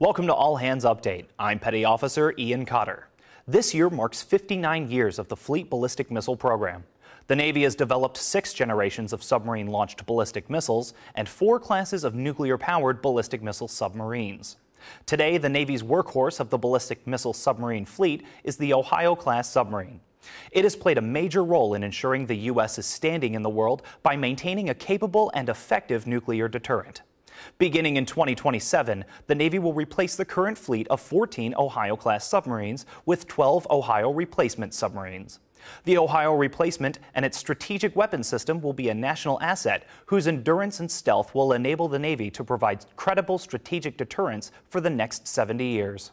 Welcome to All Hands Update. I'm Petty Officer Ian Cotter. This year marks 59 years of the Fleet Ballistic Missile Program. The Navy has developed six generations of submarine launched ballistic missiles and four classes of nuclear powered ballistic missile submarines. Today, the Navy's workhorse of the ballistic missile submarine fleet is the Ohio class submarine. It has played a major role in ensuring the U.S. is standing in the world by maintaining a capable and effective nuclear deterrent. Beginning in 2027, the Navy will replace the current fleet of 14 Ohio-class submarines with 12 Ohio replacement submarines. The Ohio replacement and its strategic weapon system will be a national asset whose endurance and stealth will enable the Navy to provide credible strategic deterrence for the next 70 years.